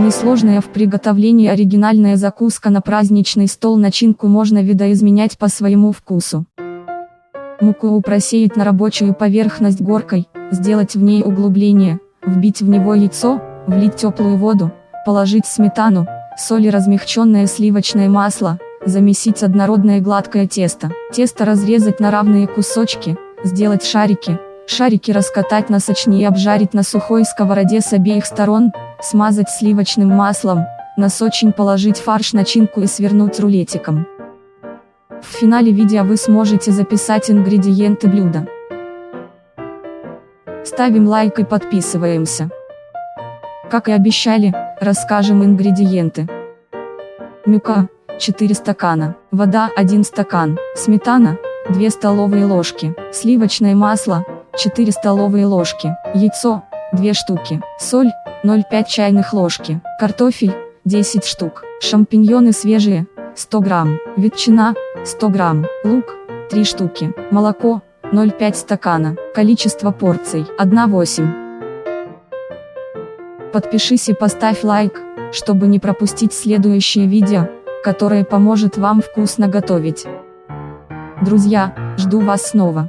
Несложная в приготовлении оригинальная закуска на праздничный стол начинку можно видоизменять по своему вкусу. Муку просеять на рабочую поверхность горкой, сделать в ней углубление, вбить в него яйцо, влить теплую воду, положить сметану, соль и размягченное сливочное масло, замесить однородное гладкое тесто. Тесто разрезать на равные кусочки, сделать шарики, шарики раскатать на сочни и обжарить на сухой сковороде с обеих сторон, смазать сливочным маслом, на сочень положить фарш начинку и свернуть рулетиком. В финале видео вы сможете записать ингредиенты блюда. Ставим лайк и подписываемся. Как и обещали, расскажем ингредиенты. Мюка, 4 стакана, вода 1 стакан, сметана, 2 столовые ложки, сливочное масло, 4 столовые ложки, яйцо, 2 штуки, соль, 0,5 чайных ложки, картофель, 10 штук, шампиньоны свежие, 100 грамм, ветчина, 100 грамм, лук, 3 штуки, молоко, 0,5 стакана, количество порций, 1,8. Подпишись и поставь лайк, чтобы не пропустить следующее видео, которое поможет вам вкусно готовить. Друзья, жду вас снова.